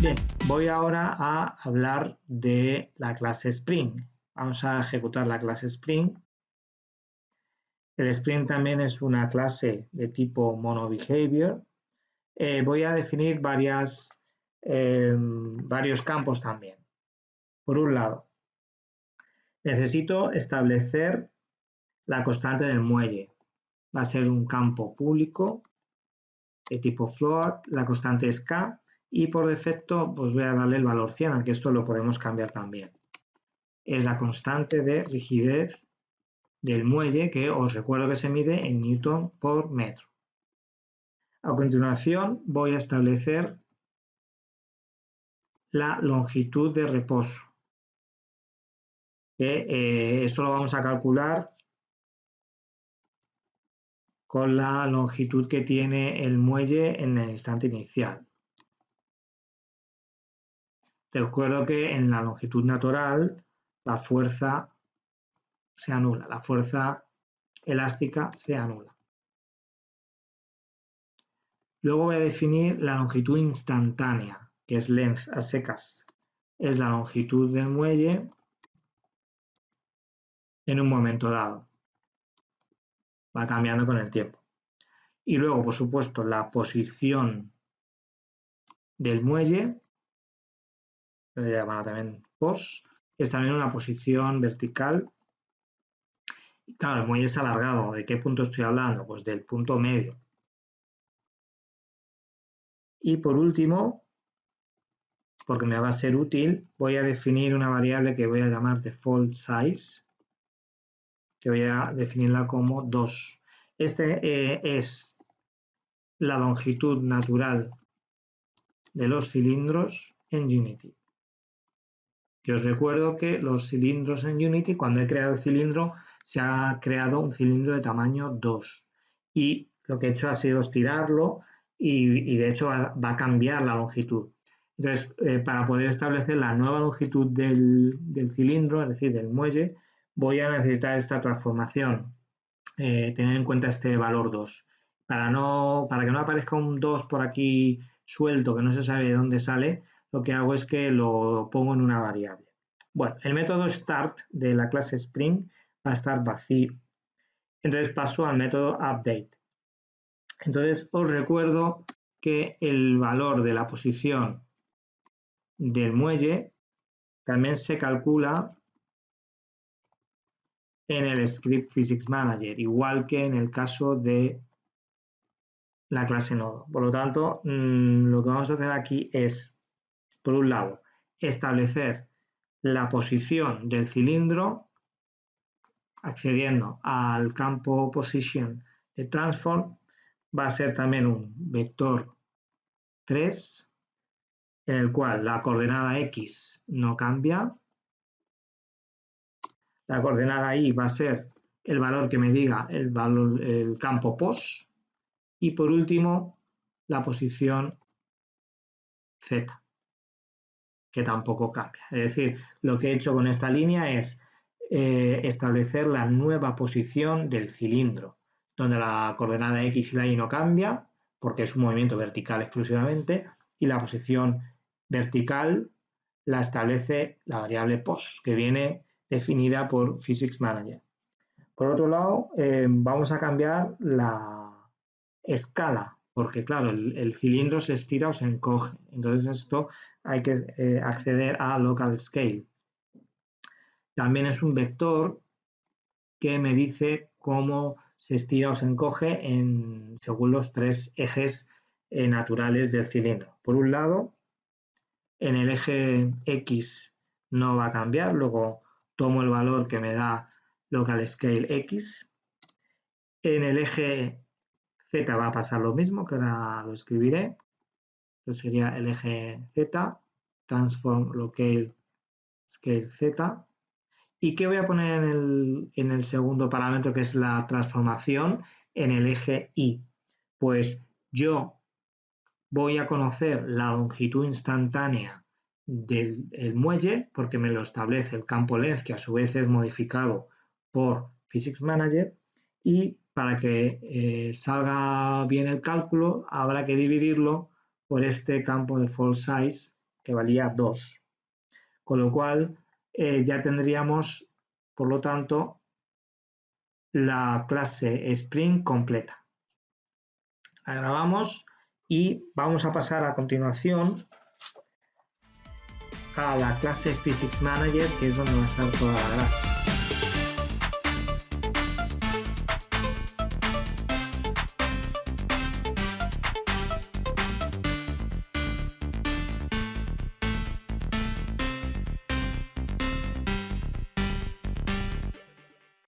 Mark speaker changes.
Speaker 1: Bien, voy ahora a hablar de la clase Spring. Vamos a ejecutar la clase Spring. El Spring también es una clase de tipo MonoBehavior. Eh, voy a definir em, varios campos también. Por un lado, necesito establecer la constante del muelle. Va a ser un campo público de tipo float, la constante es k y por defecto pues voy a darle el valor 100, aunque esto lo podemos cambiar también. Es la constante de rigidez del muelle que os recuerdo que se mide en newton por metro. A continuación voy a establecer la longitud de reposo. Eh, esto lo vamos a calcular con la longitud que tiene el muelle en el instante inicial. Recuerdo que en la longitud natural la fuerza se anula, la fuerza elástica se anula. Luego voy a definir la longitud instantánea, que es length a secas. Es la longitud del muelle en un momento dado. Va cambiando con el tiempo. Y luego, por supuesto, la posición del muelle le llaman también pos, es también una posición vertical. Claro, el muelle es alargado. ¿De qué punto estoy hablando? Pues del punto medio. Y por último, porque me va a ser útil, voy a definir una variable que voy a llamar default size, que voy a definirla como 2. Este eh, es la longitud natural de los cilindros en Unity. Que os recuerdo que los cilindros en Unity, cuando he creado el cilindro, se ha creado un cilindro de tamaño 2. Y lo que he hecho ha sido estirarlo y, de hecho va, a cambiar la longitud. Entonces, eh, para poder establecer la nueva longitud del, cilindro, es decir, del muelle, voy a necesitar esta transformación, eh, tener en cuenta este valor 2. Para, no, para que no aparezca un 2 por aquí suelto que no se sabe de dónde sale, lo que hago es que lo pongo en una variable. Bueno, el método start de la clase Spring va a estar vacío. Entonces paso al método update. Entonces os recuerdo que el valor de la posición del muelle también se calcula en el script physics manager, igual que en el caso de la clase nodo. Por lo tanto, mm, lo que vamos a hacer aquí es por un lado, establecer la posición del cilindro accediendo al campo position de transform va a ser también un vector 3 en el cual la coordenada x no cambia. La coordenada y va a ser el valor que me diga el, campo pos. Y por último la posición z que tampoco cambia. Es decir, lo que he hecho con esta línea es eh, establecer la nueva posición del cilindro, donde la coordenada X y la Y no cambia, porque es un movimiento vertical exclusivamente, y la posición vertical la establece la variable pos, que viene definida por Physics Manager. Por otro lado, eh, vamos a cambiar la escala, porque claro, el, cilindro se estira o se encoge. Entonces esto hay que eh, acceder a local scale. También es un vector que me dice cómo se estira o se encoge según los tres ejes eh, naturales del cilindro. Por un lado, en el eje X no va a cambiar, luego tomo el valor que me da local scale X. En el eje Z va a pasar lo mismo, que ahora lo escribiré sería el eje Z, transform local scale Z. ¿Y qué voy a poner en el, en el segundo parámetro, que es la transformación en el eje Y? Pues yo voy a conocer la longitud instantánea del muelle, porque me lo establece el campo length, que a su vez es modificado por Physics Manager, y para que eh, salga bien el cálculo habrá que dividirlo por este campo de fall size que valía 2. Con lo cual eh, ya tendríamos, por lo tanto, la clase Spring completa. La grabamos y vamos a pasar a continuación a la clase Physics Manager, que es donde va a estar toda la gráfica.